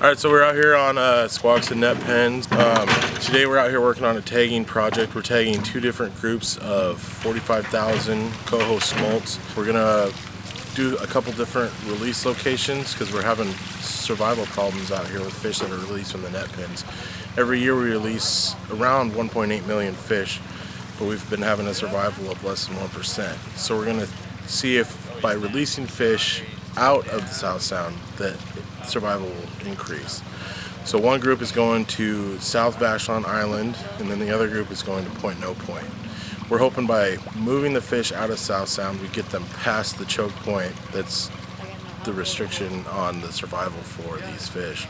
All right, so we're out here on uh, Squaxin Net Pens. Um, today we're out here working on a tagging project. We're tagging two different groups of 45,000 coho smolts. We're gonna do a couple different release locations because we're having survival problems out here with fish that are released from the net pens. Every year we release around 1.8 million fish, but we've been having a survival of less than 1%. So we're gonna see if by releasing fish out of the South Sound that survival will increase. So one group is going to South Vashon Island and then the other group is going to Point No Point. We're hoping by moving the fish out of South Sound we get them past the choke point that's the restriction on the survival for these fish.